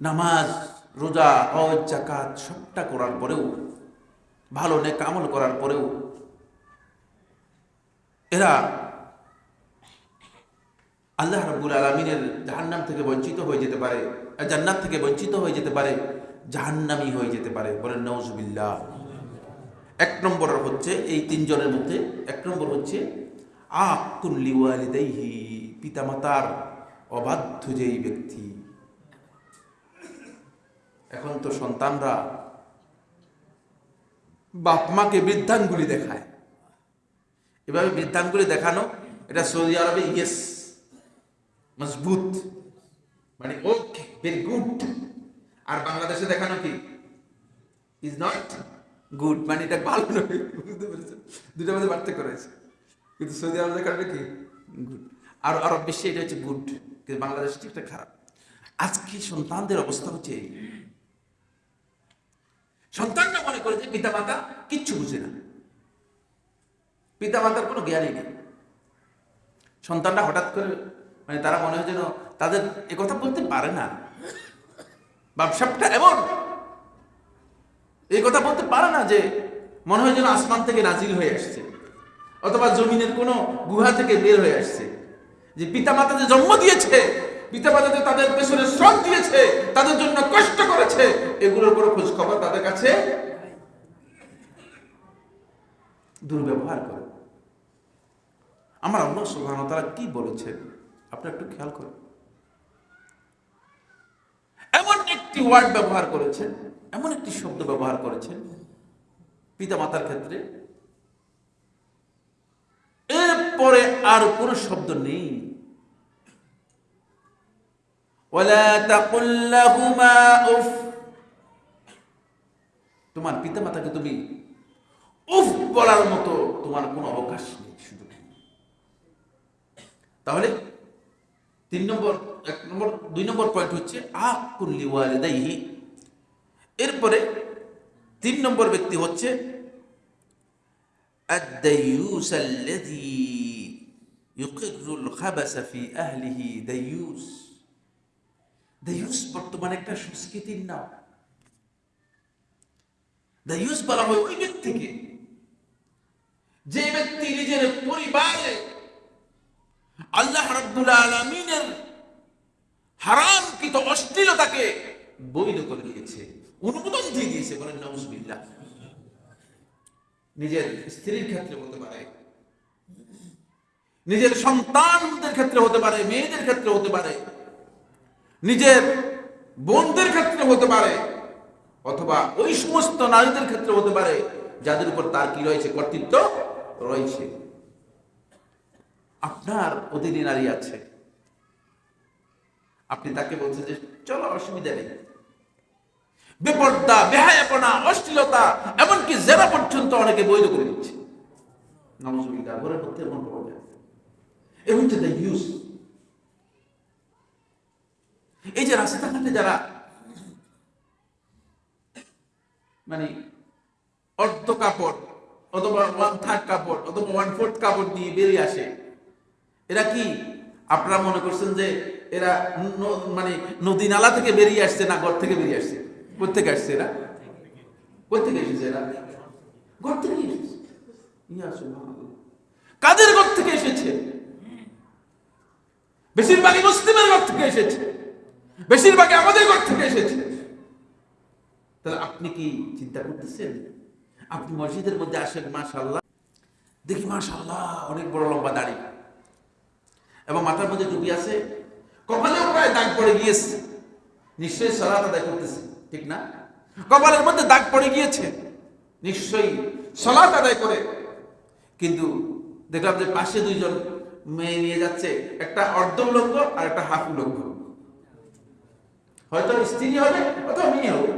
নামাজ, রোজা, হজ জাকাত সবটা করার পরেও, ভালো নেক আমল করার পরেও এরা আল্লাহ রাব্বুল আলমিনের জাহান্নাম থেকে বঞ্চিত হয়ে যেতে পারে জান্নাত থেকে বঞ্চিত হয়ে যেতে পারে, জাহান্নামি হয়ে যেতে পারে বলেন নওজুবিল্লাহ এক নম্বর হচ্ছে এই তিনজনের মধ্যে, এক নম্বর হচ্ছে আকুন লিওয়ালিদাইহি, পিতামাতার অবাধ্য যেই ব্যক্তি। এখন তো সন্তানরা বাপ মাকে বৃদ্ধাঙ্গুলি দেখায়। এভাবে বৃদ্ধাঙ্গুলি দেখানো, এটা সৌদি আরবে, ইয়েস, মজবুত। মানে ওকে ভেরি গুড আর বাংলাদেশে দেখানো কি? ইজ নট গুড মানে এটা ভালো নয়, বুঝতে পেরেছেন? দুটার মধ্যে পার্থক্য রয়েছে। কিন্তু সৌদি আরব দেখানো কি? গুড আর আরব বিশ্বে এটা হচ্ছে গুড কিন্তু বাংলাদেশ ঠিকটা খারাপ। আজকে সন্তানদের অবস্থা হচ্ছে এই সন্তানরা মনে করে যে পিতা মাতা কিচ্ছু বুঝে না। পিতা মাতার কোনো জ্ঞানই নেই। সন্তানরা হঠাৎ করে মানে তারা মনে হয় যেন তাদের কথা বলতে পারে না। ব্যবসাটা এমন। এই কথা বলতে পারে না যে মনে হয় যেন আসমান থেকে নাজিল হয়ে আসছে। অথবা জমিনের কোনো গুহা থেকে বের হয়ে আসছে। যে পিতা মাতা যে জন্ম দিয়েছে পিতা তাদের পেছনে শ্রম দিয়েছে, তাদের জন্য কষ্ট করেছে, এগুলোর কোনো খোঁজ খবর তাদের কাছে দুর্ব্যবহার করে। আমার তারা কি একটু খেয়াল করুন। এমন একটি ওয়ার্ড ব্যবহার করেছেন, এমন একটি শব্দ ব্যবহার করেছেন পিতা মাতার ক্ষেত্রে, এরপরে আর কোনো শব্দ নেই। ولا تقل لهما উফ তোমার পিতা মাতাকে তুমি উফ বলার মতো তোমার কোনো অবকাশ নেই শুধু তাহলে তিন নম্বর এক নম্বর দুই নম্বর পয়েন্ট হচ্ছে আকুল্লি ওয়ালিদাইহি এরপরে তিন নম্বর ব্যক্তি হচ্ছে الديوس الذي يقر الخبث في أهله ديوس বর্তমানে একটা সংস্কৃতির নাম বলা হয় ওই ব্যক্তিকে যে ব্যক্তি নিজের পরিবারে আল্লাহ অশ্লীলতাকে বৈধ করে দিয়েছে অনুমোদন দিয়ে দিয়েছে বলেন নাউজুবিল্লাহ নিজের স্ত্রীর ক্ষেত্রে হতে পারে নিজের সন্তানদের ক্ষেত্রে হতে পারে মেয়েদের ক্ষেত্রে হতে পারে নিজের বোনদের ক্ষেত্রে হতে পারে, অথবা ওই সমস্ত নারীদের ক্ষেত্রে হতে পারে, যাদের উপর তার কি রয়েছে, কর্তৃত্ব রয়েছে। আপনার অধীনে নারী আছে। আপনি তাকে বলছেন যে, চলো, অসুবিধা নেই। বেপর্দা, বেহায়াপনা, অশ্লীলতা, এমনকি জেরা পর্যন্ত অনেকে বৈধ করে দিচ্ছে। নমস্কার ঘরের মধ্যে এমন যায় এ হচ্ছে দ্য ইউজ এই যে রাস্তাঘাটে যারা মানে অর্ধ কাপড় অথবা ওয়ান থার্ড কাপড় অথবা ওয়ান ফোর্থ কাপড় নিয়ে বেরিয়ে আসে, এরা কি? আপনারা মনে করছেন যে এরা মানে নদী নালা থেকে বেরিয়ে আসছে না ঘর থেকে বেরিয়ে আসছে? কোথেকে আসছে এরা? কোথেকে এসেছে এরা? ঘর থেকে এসেছে। কাদের ঘর থেকে এসেছে? বেশিরভাগই মুসলিমের ঘর থেকে এসেছে। বেশিরভাগই আমাদের ঘর থেকে এসেছে। তাহলে আপনি কি চিন্তা করতেছেন? আপনি মসজিদের মধ্যে আসেন মাশাল্লাহ দেখি মাশাল্লাহ অনেক বড় লম্বা দাড়ি। এবং মাথার মধ্যে টুপি আছে। কপালেও প্রায় দাগ পড়ে গিয়েছে। নিশ্চয়ই সলাত আদায় করতেছে, ঠিক না? কপালের মধ্যে দাগ পড়ে গিয়েছে। নিশ্চয়ই সলাত আদায় করে। কিন্তু দেখলাম যে পাশে দুইজন মেয়ে নিয়ে যাচ্ছে। একটা অর্ধ উলঙ্গ আর একটা হাফ উলঙ্গ। হয়তো স্ত্রী হবে অথবা মেয়ে হবে।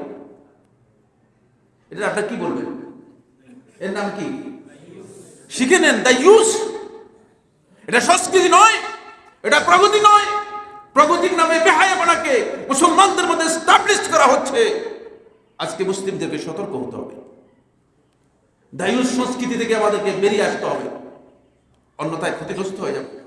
এটা আপনার কি বলবেন? এর নাম কি? শিখে নেন, দ্য ইউজ এটা সংস্কৃতি নয়, এটা প্রগতি নয়। প্রগতির নামে বেহায়াপনাকে মুসলমানদের মধ্যে স্টাবলিশ করা হচ্ছে। আজকে মুসলিমদেরকে সতর্ক হতে হবে। দায়ুষ সংস্কৃতি থেকে আমাদেরকে বেরিয়ে আসতে হবে। অন্যথায় ক্ষতিগ্রস্ত হয়ে যাবে।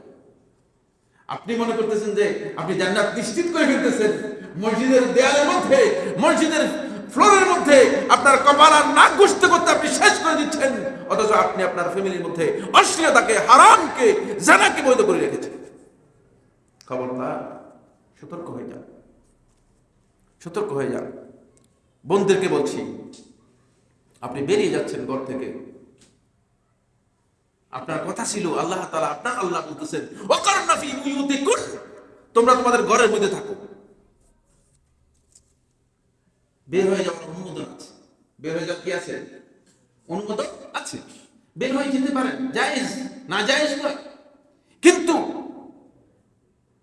আপনি মনে করতেছেন যে আপনি জান্নাত নিশ্চিত করে ফেলতেছেন? মসজিদের দেয়ালের মধ্যে, মসজিদের ফ্লোরের মধ্যে আপনার কপাল আর নাক ঘুষতে করতে আপনি শেষ করে দিচ্ছেন। অথচ আপনি আপনার ফ্যামিলির মধ্যে অশ্লীলতাকে, হারামকে, জানাকে বৈধ করে রেখেছেন। খবরদার, সতর্ক হয়ে যান। সতর্ক হয়ে যান। বোনদেরকে বলছি, আপনি বেরিয়ে যাচ্ছেন ঘর থেকে। আপনার কথা ছিল, আল্লাহ তাআলা আপনার আল্লাহ বলতেছেন তোমরা তোমাদের ঘরের মধ্যে থাকো। বের হয়ে যাওয়ার অনুমোদন আছে। বের হয়ে যাওয়ার কি আছে? অনুমোদন আছে। বের হয়ে যেতে পারেন, জায়েজ, না জায়েজ নয়। কিন্তু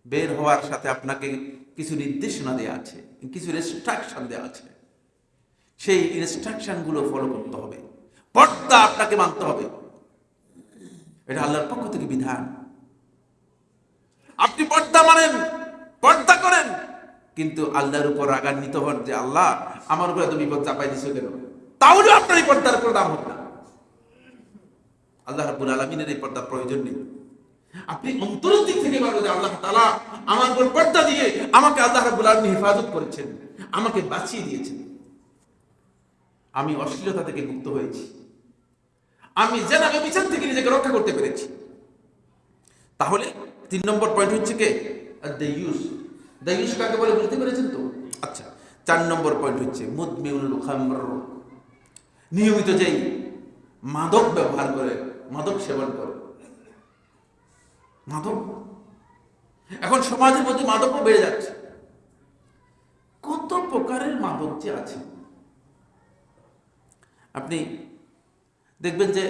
বের হওয়ার সাথে আপনাকে কিছু নির্দেশনা দেওয়া আছে, কিছু রেস্ট্রাকশন দেওয়া আছে। সেই ইনস্ট্রাকশনগুলো ফলো করতে হবে। পর্দা আপনাকে মানতে হবে। এটা আল্লাহর পক্ষ থেকে বিধান। আপনি পর্দা মানেন, পর্দা করেন। কিন্তু আল্লাহর উপর রাগান্বিত হন যে, আল্লাহ, আমার উপরে এত বিপদ চাপাই দিছো কেন? তাহলে আপনার এই পর্দার কোনো দাম হবে না। আল্লাহ রাব্বুল আলামিনের এই পর্দার প্রয়োজন নেই। আপনি অন্তরের দিক থেকে যে, আল্লাহ তালা আমার উপর পর্দা দিয়ে আমাকে আল্লাহ রাব্বুল আলামিন হেফাজত করেছেন, আমাকে বাঁচিয়ে দিয়েছেন। আমি অশ্লীলতা থেকে মুক্ত হয়েছি। আমি জেনাবে বিচার থেকে নিজেকে রক্ষা করতে পেরেছি। তাহলে তিন নম্বর পয়েন্ট হচ্ছে কে? দ্য ইউজ দ্য ইউজ কাকে বলে বুঝতে পেরেছেন তো? আচ্ছা চার নম্বর পয়েন্ট হচ্ছে মুদমিউল নিয়মিত যেই মাদক ব্যবহার করে, মাদক সেবন করে। মাদক? এখন সমাজের মধ্যে মাদকও বেড়ে যাচ্ছে। কত প্রকারের মাদক যে আছে? আপনি দেখবেন যে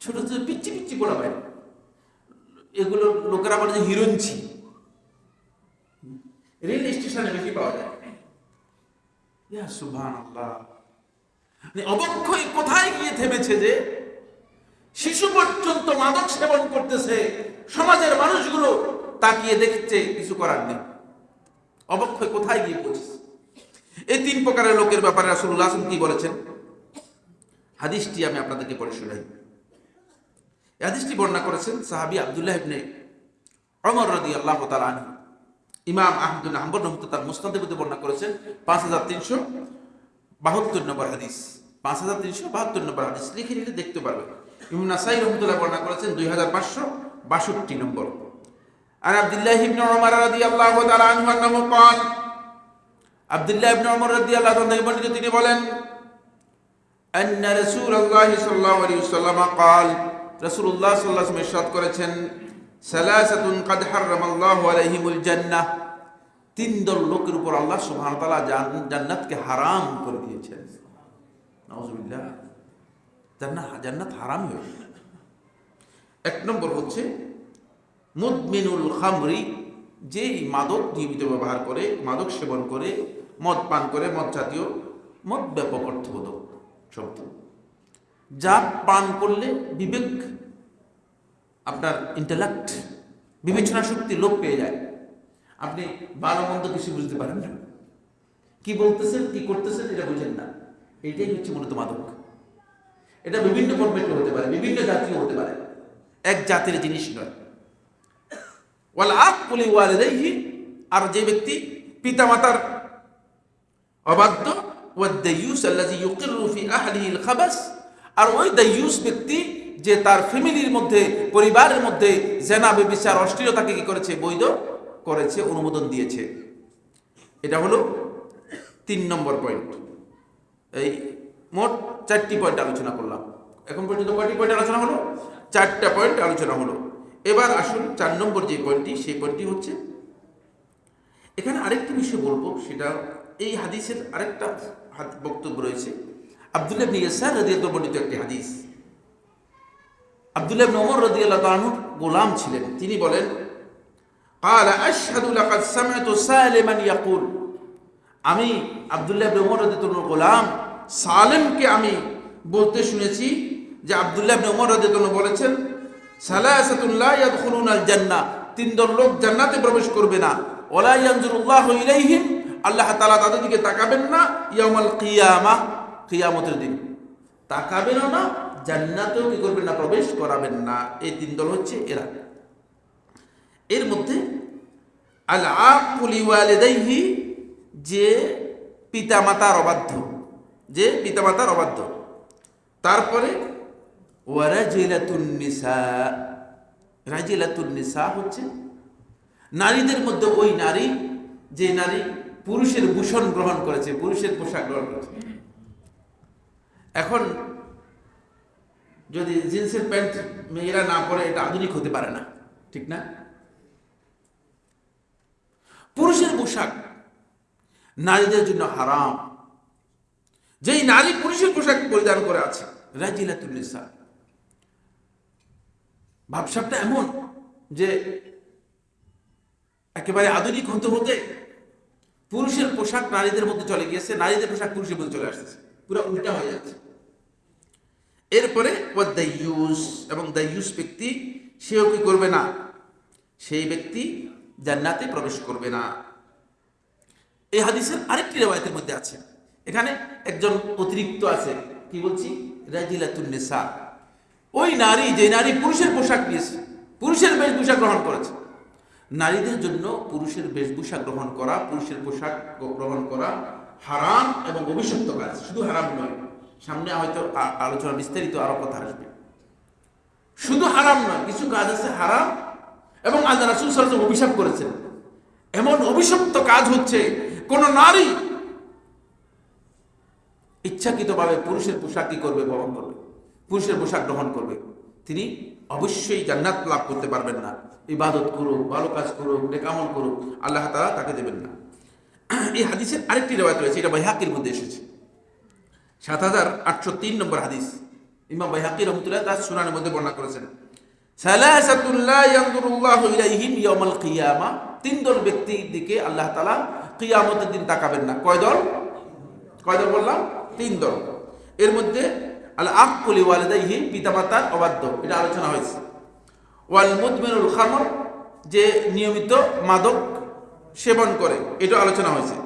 ছোট ছোট পিচ্ছি পিচ্ছি পোড়া বাইরে এগুলো লোকেরা বলে যে হিরঞ্চি রেল স্টেশনে বেশি পাওয়া যায়। আল্লাহ মানে অবক্ষয় কোথায় গিয়ে থেমেছে যে শিশু পর্যন্ত মাদক সেবন করতেছে, সমাজের মানুষগুলো তাকিয়ে দেখছে, কিছু করার নেই। অবক্ষয় কোথায় গিয়ে পৌঁছেছে? এই তিন প্রকারের লোকের ব্যাপারে আলাইহি কি বলেছেন? হাদিসটি আমি আপনাদেরকে পড়ে শোনাই। হাদিসটি বর্ণনা করেছেন সাহাবি আবদুল্লাহ ইবনে অমর রদি আল্লাহ তালান ইমাম আহমদুল আহম্বর রহমত তার মুস্তাদের বর্ণনা করেছেন, পাঁচ হাজার তিনশো বাহাত্তর নম্বর হাদিস। পাঁচ হাজার তিনশো বাহাত্তর নম্বর হাদিস। লিখে লিখে দেখতে পারবেন। ইমাম নাসাই রহমতুল্লাহ বর্ণনা করেছেন, দুই হাজার পাঁচশো বাষট্টি নম্বর। আর আবদুল্লাহ ইবনে ওমর রাদি আল্লাহ তালান আব্দুল্লাহ ইবনে ওমর রাদি আল্লাহ তিনি বলেন أن رسول الله صلى الله عليه وسلم قال رسول الله صلى الله عليه وسلم ارشاد করেছেন ثلاثة قد حرم الله عليهم الجنة তিন দল লোকের উপর আল্লাহ সুবহানাহু ওয়া তাআলা জান- জান্নাতকে হারাম করে দিয়েছেন নাউজুবিল্লাহ জান্নাত জান্নাত হারাম হয়ে গেছে। এক নম্বর হচ্ছে মুদমিনুল খামরি যেই মাদক নিয়মিত ব্যবহার করে মাদক সেবন করে মদ পান করে মদ জাতীয় মদ ব্যাপক অর্থবোধক শব্দ যা পান করলে বিবেক আপনার ইন্টালেক্ট বিবেচনা শক্তি লোপ পেয়ে যায়। আপনি ভালো মন্দ কিছু বুঝতে পারেন না। কি বলতেছেন, কি করতেছেন এটা বুঝেন না। এটাই হচ্ছে মূলত মাদক। এটা বিভিন্ন ফরম্যাটে হতে পারে, বিভিন্ন জাতীয় হতে পারে। এক জাতির জিনিস নয়। ওয়াল আর যে ব্যক্তি পিতামাতার অবাধ্য ওয়াদ্দায়ুস আল্লাযী ইউকিরু ফি আহলিহিল খাবাস আর ওই দায়ুস ব্যক্তি যে তার ফ্যামিলির মধ্যে, পরিবারের মধ্যে জেনা, বেবিচার, অশ্লীলতাকে কি করেছে? বৈধ করেছে, অনুমোদন দিয়েছে। এটা হলো তিন নম্বর পয়েন্ট এই মোট চারটি পয়েন্ট আলোচনা করলাম। এখন পর্যন্ত কয়টি পয়েন্ট আলোচনা হলো? চারটা পয়েন্ট আলোচনা হলো। এবার আসুন চার নম্বর যে পয়েন্টটি সেই পয়েন্টটি হচ্ছে, এখানে আরেকটি বিষয় বলব, সেটা এই হাদিসের আরেকটা বক্তব্য রয়েছে আব্দুল্লাহ ইবনে ইয়াসার রাদিয়াল্লাহু বর্ণিত একটি হাদিস আব্দুল্লাহ ইবনে ওমর রাদিয়াল্লাহু আনহু গোলাম ছিলেন তিনি বলেন قال اشهد لقد سمعت سالما يقول আমি আব্দুল্লাহ ইবনে ওমর রাদিয়াল্লাহু গোলাম সালেমকে আমি বলতে শুনেছি যে আব্দুল্লাহ ইবনে ওমর রাদিয়াল্লাহু বলেছেন সালাসাতুন লা ইয়াদখুলুনাল জান্নাহ তিন দল লোক জান্নাতে প্রবেশ করবে না ওয়ালা ইয়ানজুরুল্লাহু ইলাইহিম আল্লাহ তালা তাদের দিকে তাকাবেন না ইয়ামাল কিয়ামা, কিয়ামতের দিন। তাকাবেনও না, জান্নাতেও কি করবেন না, প্রবেশ করাবেন না। এই তিন দল হচ্ছে এরা। এর মধ্যে আল আকুলি ওয়ালিদাইহি যে পিতামাতার অবাধ্য, যে পিতামাতার অবাধ্য। তারপরে ওয়ারাজিলাতুন নিসা, রাজিলাতুন নিসা হচ্ছে নারীদের মধ্যে ওই নারী, যে নারী পুরুষের ভূষণ গ্রহণ করেছে, পুরুষের পোশাক গ্রহণ করেছে। এখন যদি জিন্সের প্যান্ট মেয়েরা না পরে, এটা আধুনিক হতে পারে না, ঠিক না? পুরুষের পোশাক নারীদের জন্য হারাম। যেই নারী পুরুষের পোশাক পরিধান করে আছে রাজিলাতুল নিসা। ভাবসাবটা এমন যে একেবারে আধুনিক হতে হতে পুরুষের পোশাক নারীদের মধ্যে চলে গিয়েছে, নারীদের পোশাক পুরুষের মধ্যে চলে আসতেছে। পুরো উল্টা হয়ে যাচ্ছে। এরপরে এবং দাইয়ুস ব্যক্তি, সেও কি করবে না? সেই ব্যক্তি জান্নাতে প্রবেশ করবে না। এই হাদিসের আরেকটি রেওয়ায়তের মধ্যে আছে। এখানে একজন অতিরিক্ত আছে, কি বলছি? রাজিলাতুন নিসা। ওই নারী, যে নারী পুরুষের পোশাক নিয়েছে, পুরুষের বেশভূষা গ্রহণ করেছে নারীদের জন্য পুরুষের বেশভূষা গ্রহণ করা, পুরুষের পোশাক গ্রহণ করা হারাম এবং অভিশপ্ত কাজ। শুধু হারাম নয়, সামনে হয়তো আলোচনা বিস্তারিত আরও কথা আসবে। শুধু হারাম নয়, কিছু কাজ আছে হারাম এবং আল্লাহ রাসুল সাল্লাল্লাহু অভিশাপ করেছেন। এমন অভিশপ্ত কাজ হচ্ছে, কোন নারী ইচ্ছাকৃতভাবে পুরুষের পোশাক কি করবে বহন করবে? পুরুষের পোশাক গ্রহণ করবে। তিনি অবশ্যই জান্নাত লাভ করতে পারবেন না। ইবাদত করুক, ভালো কাজ করুক নেকামল করুক, আল্লাহ তালা তাকে দেবেন না। এই হাদিসের আরেকটি রেওয়ায়ত রয়েছে, এটা বাইহাকির মধ্যে এসেছে। সাত হাজার আটশো তিন নম্বর হাদিস। ইমাম বাইহাকি রহমতুল্লাহ তার সুনানের মধ্যে বর্ণনা করেছেন। তিন দল ব্যক্তির দিকে আল্লাহ তাআলা কিয়ামতের দিন তাকাবেন না। কয় দল? কয় দল বললাম? তিন দল। এর মধ্যে আল আকুলি ওয়ালিদাইহি পিতামাতার অবাধ্য। এটা আলোচনা হয়েছে। ওয়াল মুদমিনুল খামর যে নিয়মিত মাদক সেবন করে এটা আলোচনা হয়েছে।